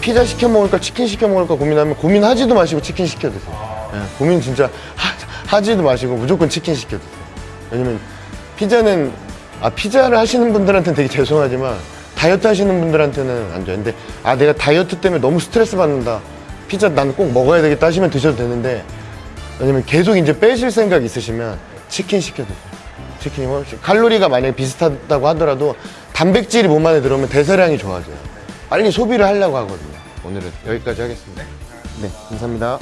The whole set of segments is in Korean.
피자 시켜 먹을까 치킨 시켜 먹을까 고민하면 고민하지도 마시고 치킨 시켜 드세요. 예, 고민 진짜 하, 지도 마시고 무조건 치킨 시켜 드세요. 왜냐면 피자는 아 피자를 하시는 분들한테는 되게 죄송하지만 다이어트 하시는 분들한테는 안 좋아요. 근데 아 내가 다이어트 때문에 너무 스트레스 받는다. 피자 난꼭 먹어야 되겠다 하시면 드셔도 되는데 왜냐면 계속 이제 빼실 생각 있으시면 치킨 시켜 드세요. 치킨이 훨씬 칼로리가 만약에 비슷하다고 하더라도 단백질이 몸 안에 들어오면 대사량이 좋아져요. 빨리 소비를 하려고 하거든요. 오늘은 여기까지 하겠습니다. 네, 감사합니다.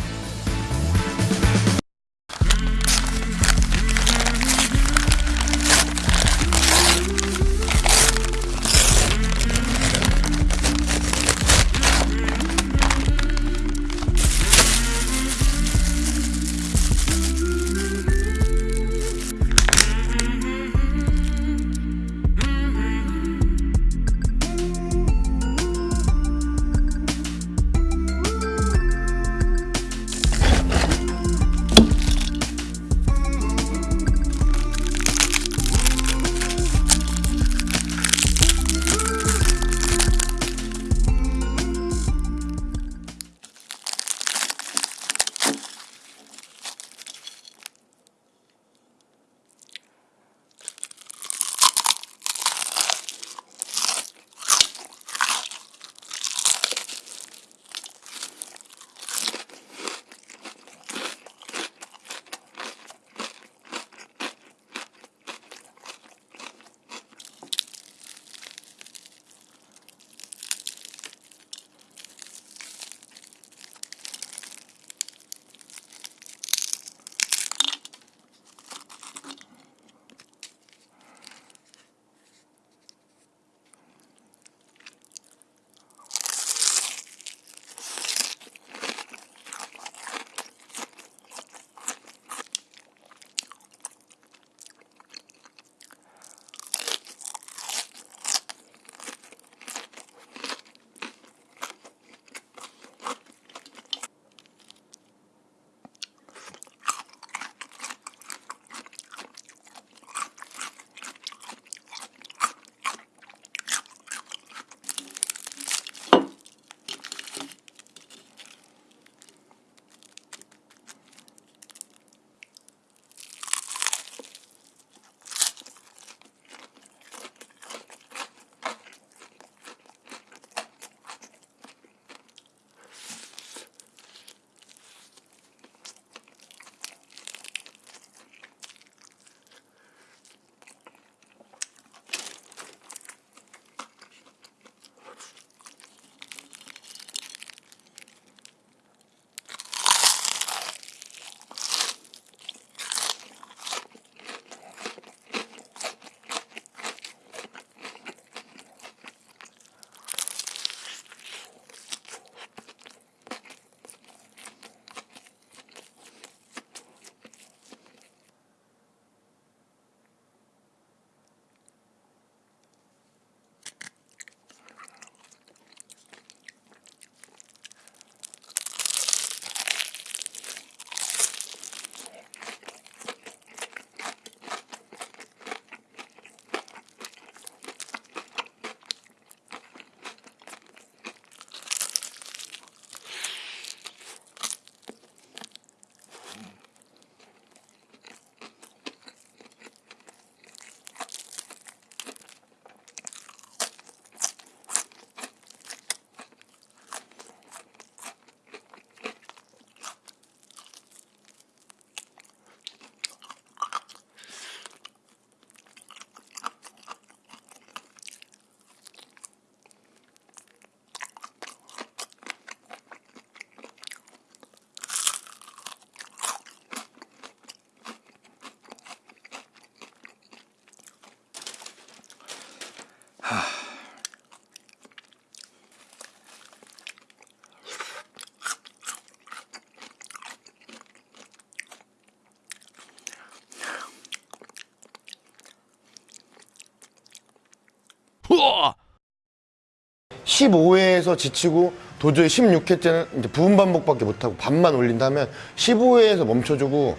15회에서 지치고 도저히 16회째는 이제 부분 반복밖에 못하고 반만 올린다면 15회에서 멈춰주고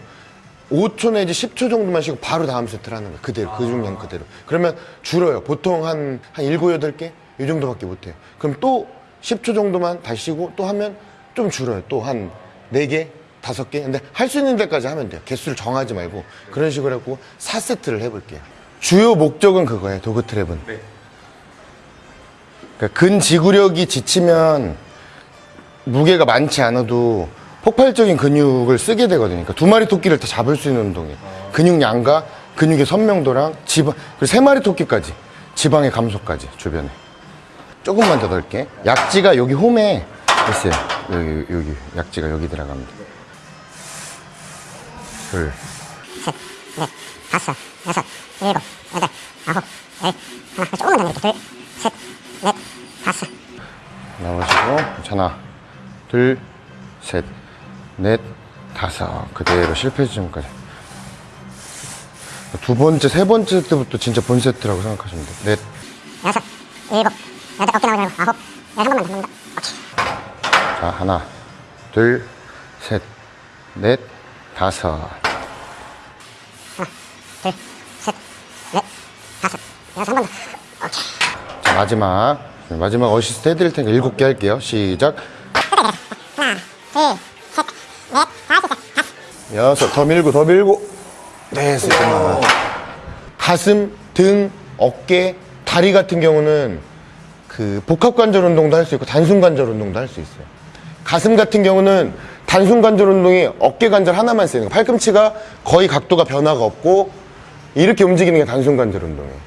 5초 내지 10초 정도만 쉬고 바로 다음 세트를 하는 거예요. 그대로, 그 중량 그대로. 그러면 줄어요. 보통 한, 한 7, 8개? 이 정도밖에 못해요. 그럼 또 10초 정도만 다시 쉬고 또 하면 좀 줄어요. 또 한 4개, 5개. 근데 할 수 있는 데까지 하면 돼요. 개수를 정하지 말고 그런 식으로 하고 4세트를 해볼게요. 주요 목적은 그거예요. 도그 트랩은. 그러니까 근지구력이 지치면 무게가 많지 않아도 폭발적인 근육을 쓰게 되거든요. 그러니까 두 마리 토끼를 다 잡을 수 있는 운동이에요. 근육량과 근육의 선명도랑 지방, 그리고 세 마리 토끼까지. 지방의 감소까지, 주변에. 조금만 더 넣을게. 약지가 여기 홈에 있어요. 여기, 여기, 약지가 여기 들어갑니다. 둘, 넷, 다섯, 여섯, 일곱, 여덟, 아홉, 열. 하나, 조금만 더 이렇게. 둘, 셋, 넷, 다섯. 나오시고. 자, 하나, 둘, 셋, 넷, 다섯. 그대로 실패 지점까지. 두 번째, 세 번째 때부터 진짜 본 세트라고 생각하시면 돼요. 넷, 여섯, 일곱, 여덟, 어깨 나오지 말고. 아홉, 열. 한 번만 더 넣는다. 오케이. 자, 하나, 둘, 셋, 넷, 다섯. 하나, 둘, 셋, 넷, 다섯, 여섯. 한번 더. 오케이. 자, 마지막. 마지막 어시스트 해드릴 테니까 일곱 개 할게요. 시작. 여섯, 더 밀고, 더 밀고. 네, 세트만. 가슴, 등, 어깨, 다리 같은 경우는 그 복합관절 운동도 할 수 있고 단순관절 운동도 할 수 있어요. 가슴 같은 경우는 단순관절 운동이 어깨 관절 하나만 쓰는 거. 팔꿈치가 거의 각도가 변화가 없고 이렇게 움직이는 게 단순관절 운동이에요.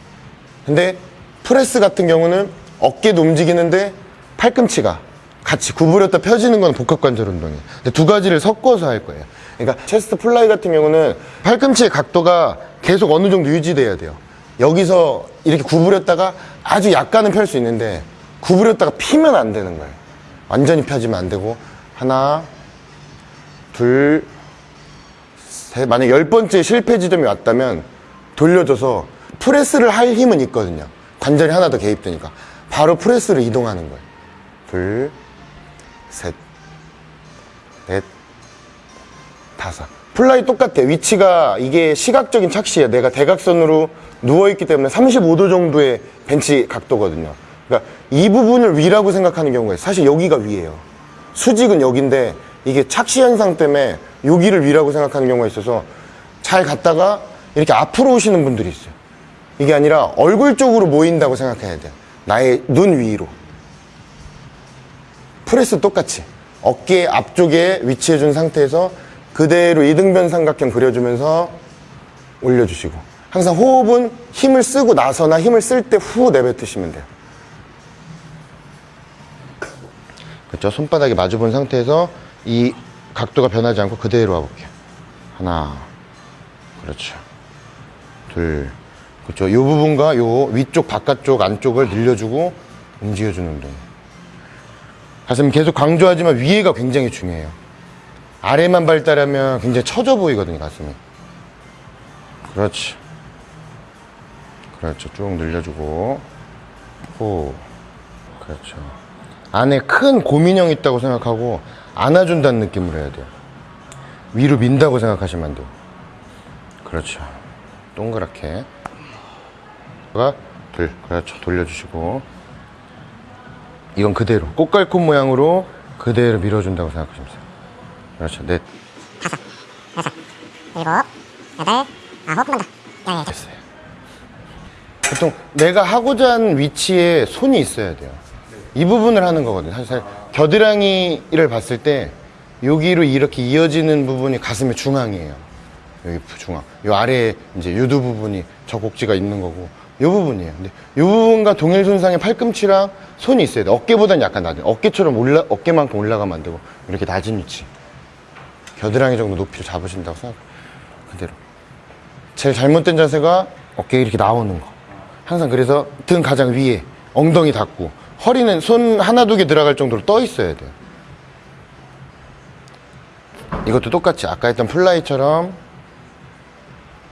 근데 프레스 같은 경우는 어깨도 움직이는데 팔꿈치가 같이 구부렸다 펴지는 건 복합관절 운동이에요. 근데 두 가지를 섞어서 할 거예요. 그러니까 chest fly 같은 경우는 팔꿈치의 각도가 계속 어느 정도 유지돼야 돼요. 여기서 이렇게 구부렸다가 아주 약간은 펼 수 있는데 구부렸다가 피면 안 되는 거예요. 완전히 펴지면 안 되고 하나, 둘, 셋. 만약 열 번째 실패 지점이 왔다면 돌려줘서 프레스를 할 힘은 있거든요. 관절이 하나 더 개입되니까 바로 프레스를 이동하는 거예요. 둘, 셋, 넷, 다섯. fly 똑같아. 위치가 이게 시각적인 착시야. 내가 대각선으로 누워있기 때문에 35도 정도의 벤치 각도거든요. 그러니까 이 부분을 위라고 생각하는 경우가 있어요. 사실 여기가 위예요. 수직은 여기인데 이게 착시 현상 때문에 여기를 위라고 생각하는 경우가 있어서 잘 갔다가 이렇게 앞으로 오시는 분들이 있어요. 이게 아니라 얼굴 쪽으로 모인다고 생각해야 돼요. 나의 눈 위로. 프레스 똑같이 어깨 앞쪽에 위치해 준 상태에서 그대로 이등변 삼각형 그려주면서 올려주시고. 항상 호흡은 힘을 쓰고 나서나 힘을 쓸 때 후 내뱉으시면 돼요. 그렇죠 손바닥이 마주 본 상태에서 이 각도가 변하지 않고 그대로 와볼게요. 하나. 그렇죠. 둘 그렇죠 이 부분과 요 위쪽 바깥쪽 안쪽을 늘려주고 움직여주는 운동 가슴 계속 강조하지만 위에가 굉장히 중요해요. 아래만 발달하면 굉장히 처져 보이거든요, 가슴이. 그렇지. 그렇죠. 쭉 늘려주고. 호. 그렇죠. 안에 큰 고민형 있다고 생각하고 안아준다는 느낌으로 해야 돼요. 위로 민다고 생각하시면 안 돼요. 그렇죠. 동그랗게. 가 둘. 그렇죠. 돌려주시고. 이건 그대로 꽃갈콘 모양으로 그대로 밀어준다고 생각하시면 돼요. 그렇죠. 넷 여섯, 일곱, 여덟, 아홉. 한번 더. 열, 열. 됐어요. 보통 내가 하고자 하는 위치에 손이 있어야 돼요. 이 부분을 하는 거거든요. 사실 겨드랑이를 봤을 때 여기로 이렇게 이어지는 부분이 가슴의 중앙이에요. 여기 중앙. 요 아래에 이제 유두 부분이 저 곡지가 있는 거고 요 부분이에요. 근데 요 부분과 동일 손상의 팔꿈치랑 손이 있어야 돼. 어깨보다는 약간 낮은. 어깨처럼 올라 어깨만큼 올라가면 안 되고 이렇게 낮은 위치. 겨드랑이 정도 높이로 잡으신다고 생각. 그대로. 제일 잘못된 자세가 어깨 이렇게 나오는 거. 항상 그래서 등 가장 위에 엉덩이 닿고 허리는 손 하나 두 개 들어갈 정도로 떠 있어야 돼요. 이것도 똑같이 아까 했던 fly처럼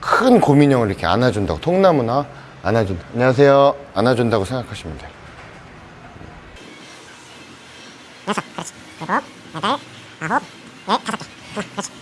큰 곰인형을 이렇게 안아준다고 통나무나 안아준다. 안녕하세요. 안아준다고 생각하시면 돼요. 여섯, 그렇지. 일곱, 여덟, 아홉, 열, 다섯 개. 그렇지.